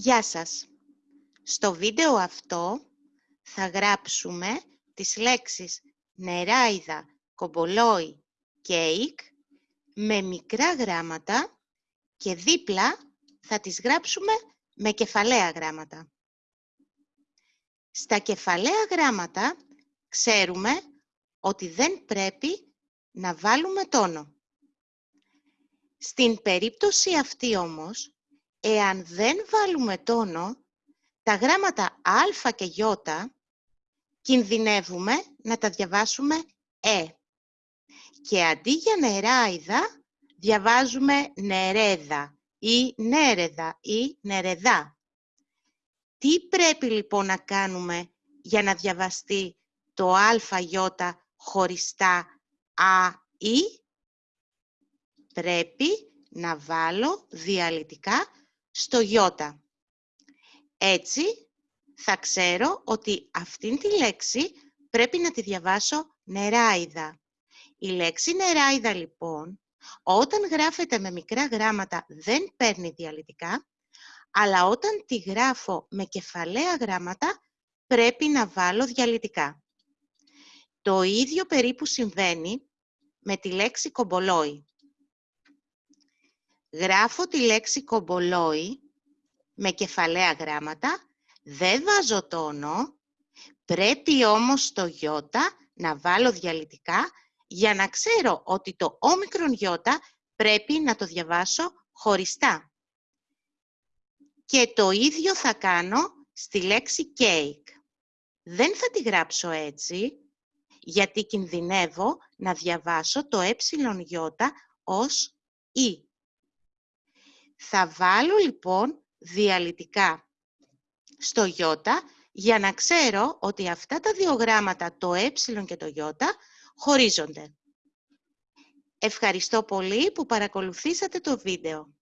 Γεια σας! Στο βίντεο αυτό θα γράψουμε τις λέξεις νεράιδα, κομπολόι, κέικ με μικρά γράμματα και δίπλα θα τις γράψουμε με κεφαλαία γράμματα. Στα κεφαλαία γράμματα ξέρουμε ότι δεν πρέπει να βάλουμε τόνο. Στην περίπτωση αυτή όμως, εάν δεν βάλουμε τόνο, τα γράμματα α και ι κινδυνεύουμε να τα διαβάσουμε ε. Και αντί για νεράιδα, διαβάζουμε νερέδα ή νέρεδα ή νερεδά. Τι πρέπει λοιπόν να κάνουμε για να διαβαστεί το α, ι χωριστά α, ή; Πρέπει να βάλω διαλυτικά στο γιώτα. Έτσι θα ξέρω ότι αυτήν τη λέξη πρέπει να τη διαβάσω νεράιδα. Η λέξη νεράιδα λοιπόν, όταν γράφεται με μικρά γράμματα δεν παίρνει διαλυτικά, αλλά όταν τη γράφω με κεφαλαία γράμματα πρέπει να βάλω διαλυτικά. Το ίδιο περίπου συμβαίνει με τη λέξη κομπολόι. Γράφω τη λέξη κομπολόι με κεφαλαία γράμματα, δεν βάζω τόνο, πρέπει όμως το γιώτα να βάλω διαλυτικά για να ξέρω ότι το όμικρον γιώτα πρέπει να το διαβάσω χωριστά. Και το ίδιο θα κάνω στη λέξη cake. Δεν θα τη γράψω έτσι, γιατί κινδυνεύω να διαβάσω το ε γιώτα ως «η». Θα βάλω λοιπόν διαλυτικά στο Ι για να ξέρω ότι αυτά τα δύο γράμματα, το ε και το Ι, χωρίζονται. Ευχαριστώ πολύ που παρακολουθήσατε το βίντεο.